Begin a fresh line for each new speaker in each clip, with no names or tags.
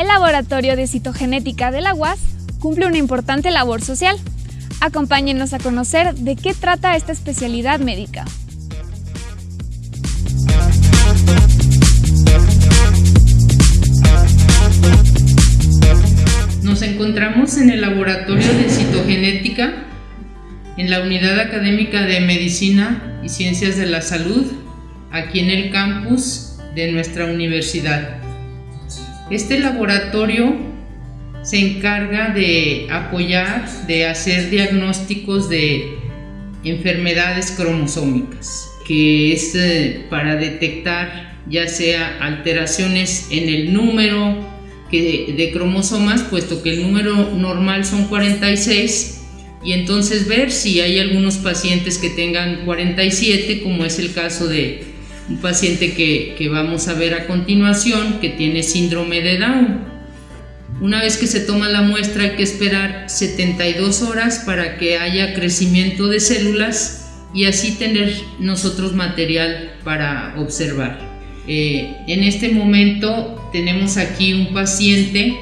El Laboratorio de Citogenética de la UAS cumple una importante labor social. Acompáñenos a conocer de qué trata esta especialidad médica.
Nos encontramos en el Laboratorio de Citogenética en la Unidad Académica de Medicina y Ciencias de la Salud, aquí en el campus de nuestra universidad. Este laboratorio se encarga de apoyar, de hacer diagnósticos de enfermedades cromosómicas, que es eh, para detectar ya sea alteraciones en el número de cromosomas, puesto que el número normal son 46, y entonces ver si hay algunos pacientes que tengan 47, como es el caso de un paciente que, vamos a ver a continuación, que tiene síndrome de Down. Una vez que se toma la muestra hay que esperar 72 horas para que haya crecimiento de células y así tener nosotros material para observar. Eh, en este momento tenemos aquí un paciente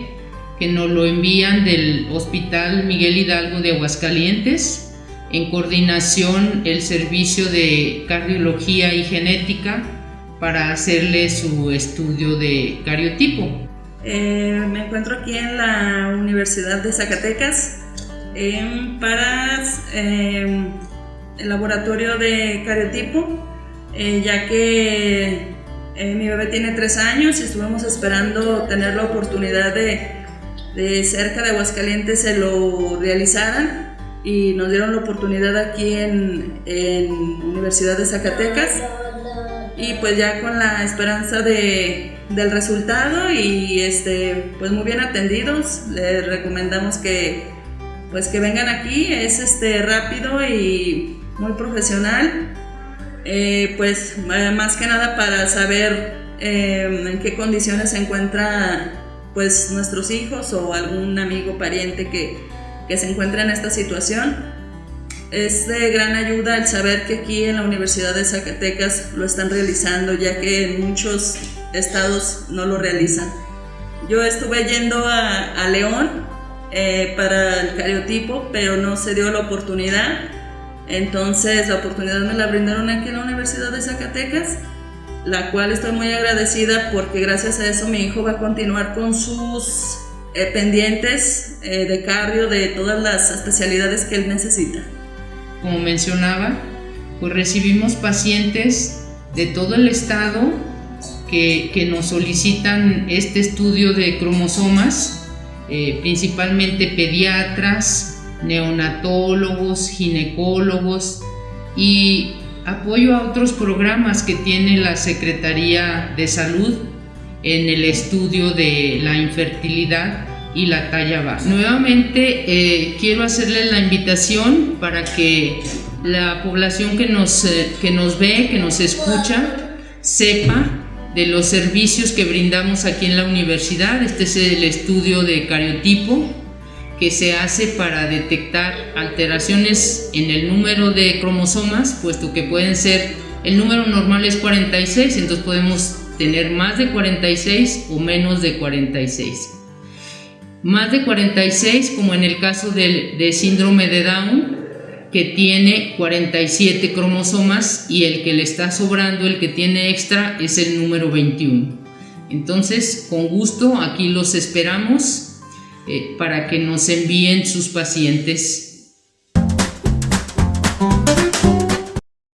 que nos lo envían del Hospital Miguel Hidalgo de Aguascalientes, en coordinación el servicio de cardiología y genética para hacerle su estudio de cariotipo.
Eh, me encuentro aquí en la Universidad de Zacatecas para eh, el laboratorio de cariotipo, eh, ya que mi bebé tiene tres años y estuvimos esperando tener la oportunidad de de cerca de Aguascalientes se lo realizaran y nos dieron la oportunidad aquí en, en Universidad de Zacatecas. Y pues ya con la esperanza de, del resultado y este pues muy bien atendidos les recomendamos que pues que vengan aquí. Es este rápido y muy profesional. Eh, pues eh, más que nada para saber eh, en qué condiciones se encuentra pues nuestros hijos o algún amigo, pariente que, que se encuentra en esta situación. Es de gran ayuda el saber que aquí en la Universidad de Zacatecas lo están realizando, ya que en muchos estados no lo realizan. Yo estuve yendo a, León eh, para el cariotipo, pero no se dio la oportunidad. Entonces la oportunidad me la brindaron aquí en la Universidad de Zacatecas la cual estoy muy agradecida porque gracias a eso mi hijo va a continuar con sus eh, pendientes eh, de cardio, de todas las especialidades que él necesita.
Como mencionaba, pues recibimos pacientes de todo el estado que, que nos solicitan este estudio de cromosomas, eh, principalmente pediatras, neonatólogos, ginecólogos y apoyo a otros programas que tiene la Secretaría de Salud en el estudio de la infertilidad y la talla baja. Nuevamente eh, quiero hacerles la invitación para que la población que nos, eh, que nos ve, que nos escucha, sepa de los servicios que brindamos aquí en la universidad. Este es el estudio de cariotipo que se hace para detectar alteraciones en el número de cromosomas, puesto que pueden ser, el número normal es 46, entonces podemos tener más de 46 o menos de 46. Más de 46, como en el caso del de síndrome de Down, que tiene 47 cromosomas y el que le está sobrando, el que tiene extra, es el número 21. Entonces, con gusto, aquí los esperamos eh, para que nos envíen sus pacientes